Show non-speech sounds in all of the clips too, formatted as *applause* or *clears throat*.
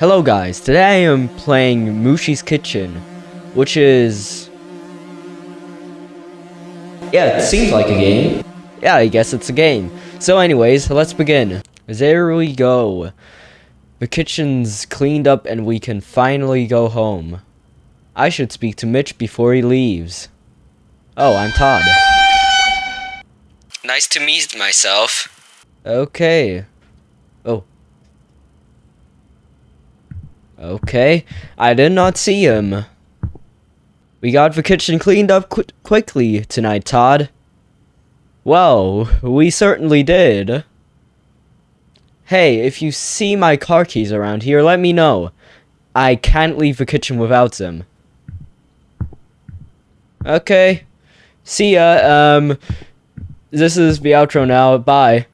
Hello guys, today I am playing Mushi's Kitchen, which is... Yeah, it seems like a game. Yeah, I guess it's a game. So anyways, let's begin. There we go. The kitchen's cleaned up and we can finally go home. I should speak to Mitch before he leaves. Oh, I'm Todd. Nice to meet myself. Okay. Oh, Okay, I did not see him. We got the kitchen cleaned up qu quickly tonight, Todd. Well, we certainly did. Hey, if you see my car keys around here, let me know. I can't leave the kitchen without them. Okay. See ya. Um, this is the outro now. Bye.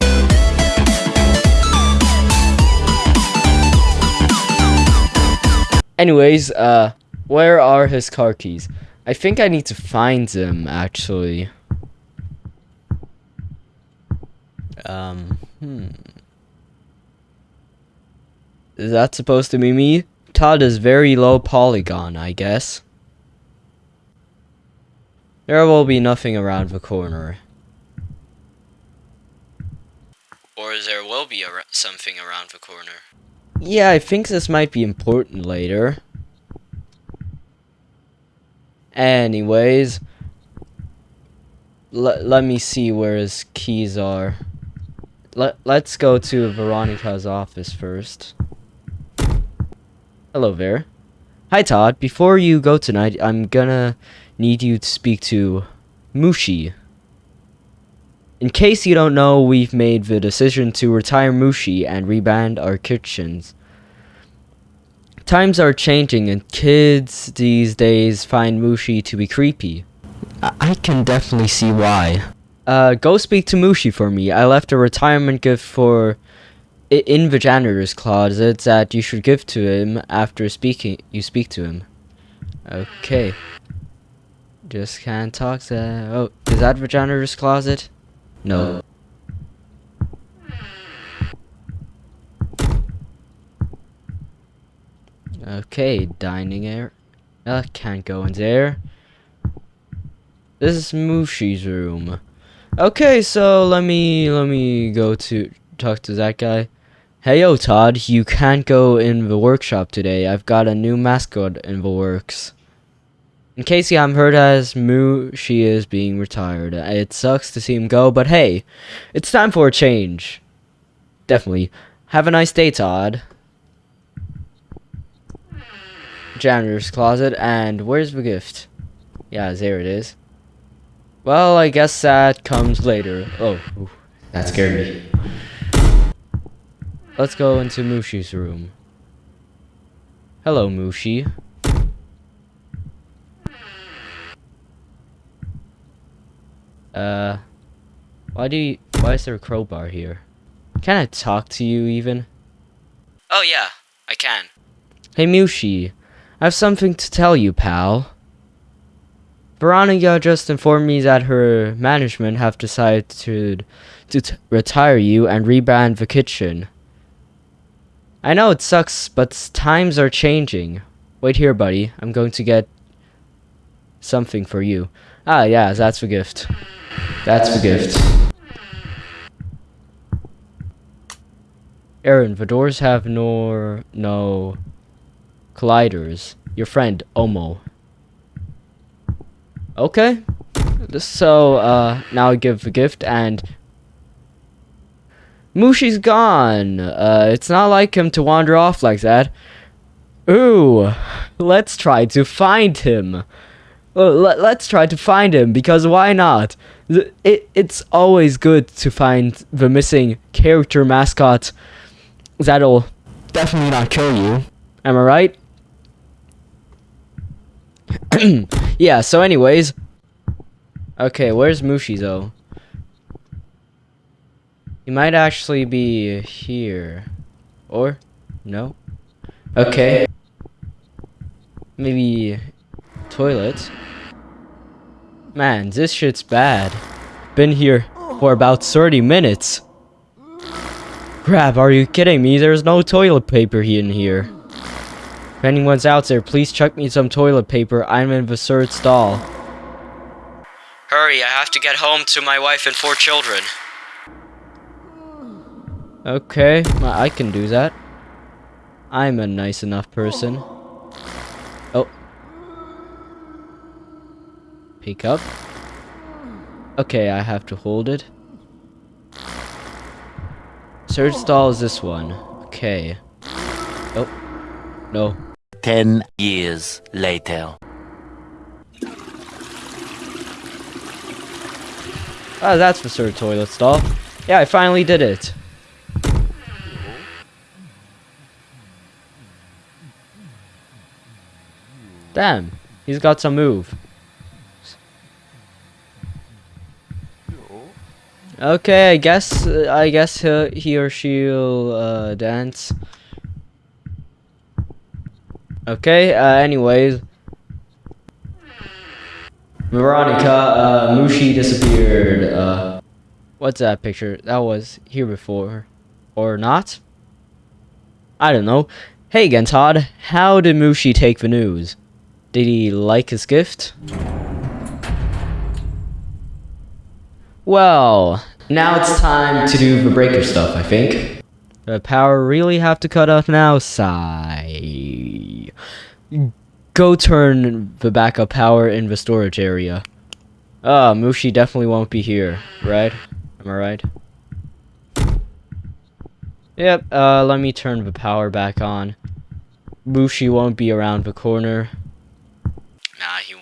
Anyways, uh, where are his car keys? I think I need to find them, actually. Um, hmm. Is that supposed to be me? Todd is very low polygon, I guess. There will be nothing around the corner. Or there will be ar something around the corner. Yeah, I think this might be important later. Anyways, let me see where his keys are. Let let's go to Veronica's office first. Hello there. Hi Todd, before you go tonight, I'm gonna need you to speak to Mushi. In case you don't know, we've made the decision to retire Mushi and rebrand our kitchens. Times are changing and kids these days find Mushi to be creepy. I, can definitely see why. Uh, go speak to Mushi for me. I left a retirement gift for in the janitor's closet that you should give to him after speaking you speak to him. Okay. Just can't talk to Oh, is that the janitor's closet? No. Okay, dining area. Uh, can't go in there. This is Mushi's room. Okay, so let me let me go to talk to that guy. Hey yo Todd, you can't go in the workshop today. I've got a new mascot in the works. In case you haven't heard as Moo, she is being retired. Uh, it sucks to see him go, but hey, it's time for a change. Definitely. Have a nice day, Todd. Janitor's closet, and where's the gift? Yeah, there it is. Well, I guess that comes later. Oh, ooh, that scared me. Let's go into Mushi's room. Hello, Mushi. Uh, why do you, why is there a crowbar here? Can I talk to you even? Oh yeah, I can. Hey Mushi, I have something to tell you, pal. Veronica just informed me that her management have decided to, to retire you and rebrand the kitchen. I know it sucks, but times are changing. Wait here, buddy. I'm going to get something for you. Ah, yeah, that's the gift. That's the gift. Aaron, the doors have no no colliders. Your friend Omo. Okay. So uh now I give the gift and Mushi's gone. Uh it's not like him to wander off like that. Ooh, let's try to find him. Well, let, us try to find him because why not? It, it's always good to find the missing character mascot that'll definitely not kill you. Am I right? *clears throat* yeah, so anyways. Okay, where's Mushi though? He might actually be here. Or? No? Okay. Maybe toilet. Man, this shit's bad. Been here for about 30 minutes. Crap, are you kidding me? There's no toilet paper in here. If anyone's out there, please chuck me some toilet paper. I'm in the third stall. Hurry, I have to get home to my wife and four children. Okay, I can do that. I'm a nice enough person. Oh. Pick up. Okay, I have to hold it. Third stall is this one. Okay. Oh. No. Ten years later. Ah, that's the third toilet stall. Yeah, I finally did it. Damn, he's got some move. Okay, I guess I guess he, he or she'll uh, dance. Okay. Uh, anyways, Veronica, uh, Mushi disappeared. Uh, what's that picture? That was here before, or not? I don't know. Hey again, Todd. How did Mushi take the news? Did he like his gift? Well, now it's time to do the breaker stuff, I think. The power really have to cut off now? Sigh. Go turn the backup power in the storage area. Ah, oh, Mushi definitely won't be here, right? Am I right? Yep, uh, let me turn the power back on. Mushi won't be around the corner. Nah, he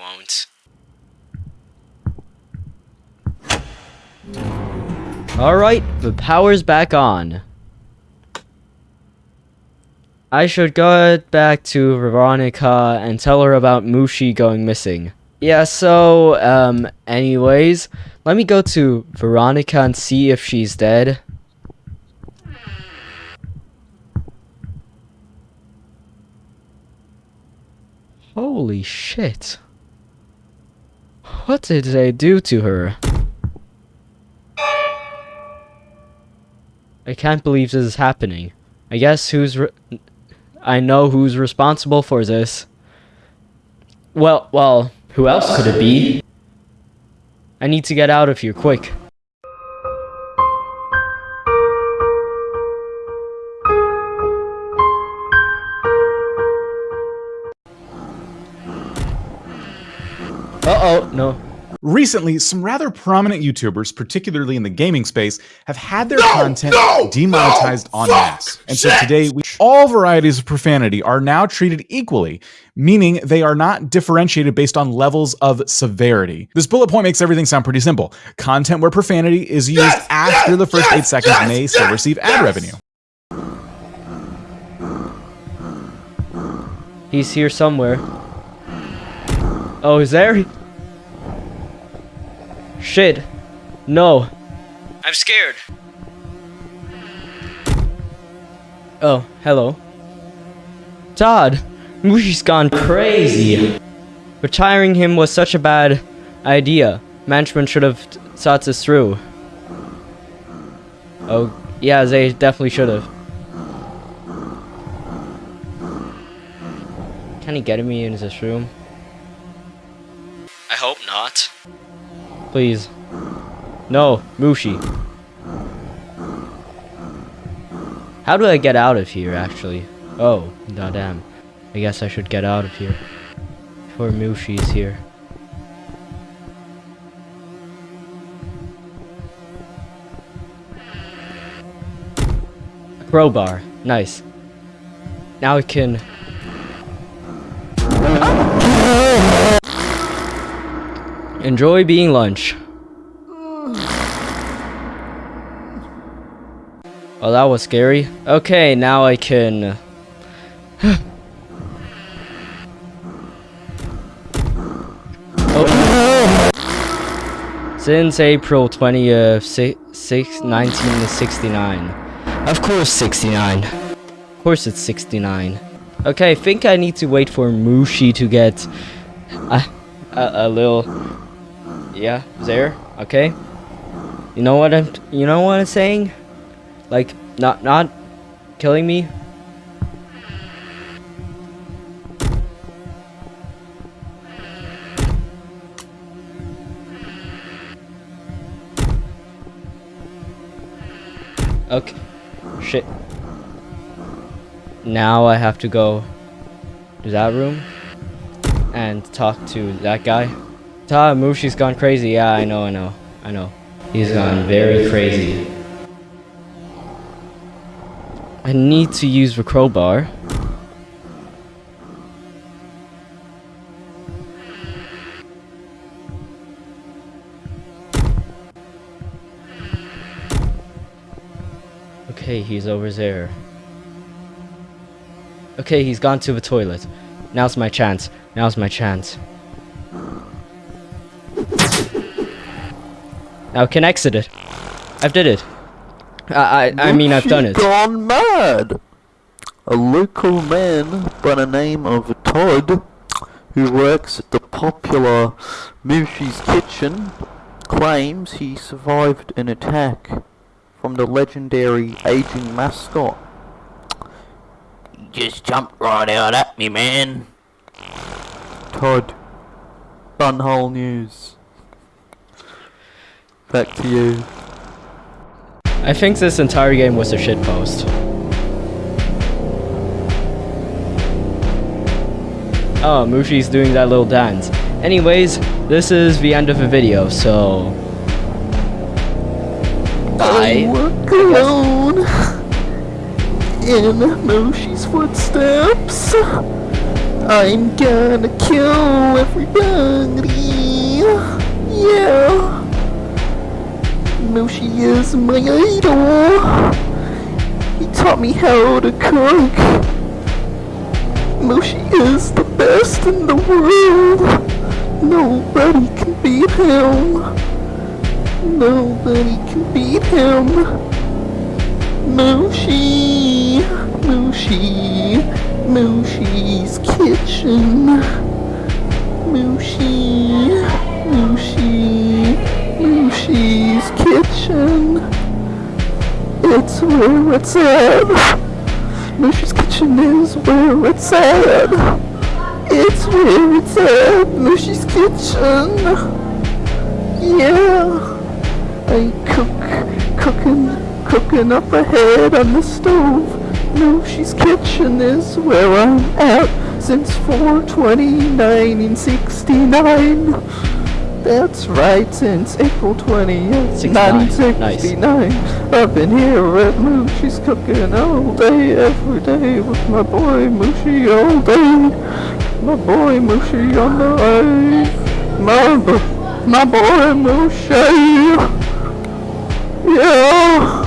Alright, the power's back on. I should go back to Veronica and tell her about Mushi going missing. Yeah, so, um, anyways, let me go to Veronica and see if she's dead. Holy shit. What did they do to her? I can't believe this is happening. I guess who's I know who's responsible for this. Well, well, who else could it be? I need to get out of here quick. Uh-oh, no. Recently, some rather prominent YouTubers, particularly in the gaming space, have had their no, content no, demonetized no, en masse. And so today, we, all varieties of profanity are now treated equally, meaning they are not differentiated based on levels of severity. This bullet point makes everything sound pretty simple. Content where profanity is used yes, after yes, the first yes, eight seconds may still receive ad revenue. He's here somewhere. Oh, is there? Shit. No. I'm scared. Oh, hello. Todd, Mushi's gone crazy. Retiring him was such a bad idea. Management should have thought this through. Oh, yeah, they definitely should have. Can he get me into this room? Please. No, Mushi. How do I get out of here, actually? Oh, goddamn. I guess I should get out of here. Before Mushi is here. A crowbar. Nice. Now I can Enjoy being lunch. Oh, that was scary. Okay, now I can... Uh, *gasps* oh. Since April 20th, uh, 6, 1969. Of course 69. Of course it's 69. Okay, I think I need to wait for Mushi to get a, a, a little yeah, there. Okay. You know what I'm you know what I'm saying? Like not not killing me. Okay. Shit. Now I have to go to that room and talk to that guy. Ta Mushi's gone crazy. Yeah, I know, I know, I know. He's gone very crazy. I need to use the crowbar. Okay, he's over there. Okay, he's gone to the toilet. Now's my chance. Now's my chance. Now I can exit it. I've did it. I I, I mean I've done it. gone mad. A local man by the name of Todd, who works at the popular Mushi's Kitchen, claims he survived an attack from the legendary aging mascot. He just jumped right out at me, man. Todd, Bunhole News. Back to you. I think this entire game was a shitpost. Oh, Mushi's doing that little dance. Anyways, this is the end of the video, so... I Bye. walk alone in Mushi's footsteps. I'm gonna kill everybody. Yeah. Mushi is my idol. He taught me how to cook. Mushi is the best in the world. Nobody can beat him. Nobody can beat him. Mushi, Mushi, Mushi's kitchen. Mushi, Mushi, Mushi's kitchen. It's where it's at. Mushi's kitchen is where it's at. It's where it's at. Mushi's kitchen. Yeah. I cook, cooking, cooking up ahead on the stove. Mushi's kitchen is where I'm at since 429 in 69. That's right, since April 20th, 1969. I've been here at Mushi's cooking all day, every day with my boy Mushi all day. My boy Mushi on the way. My, my boy Mushi. Yeah.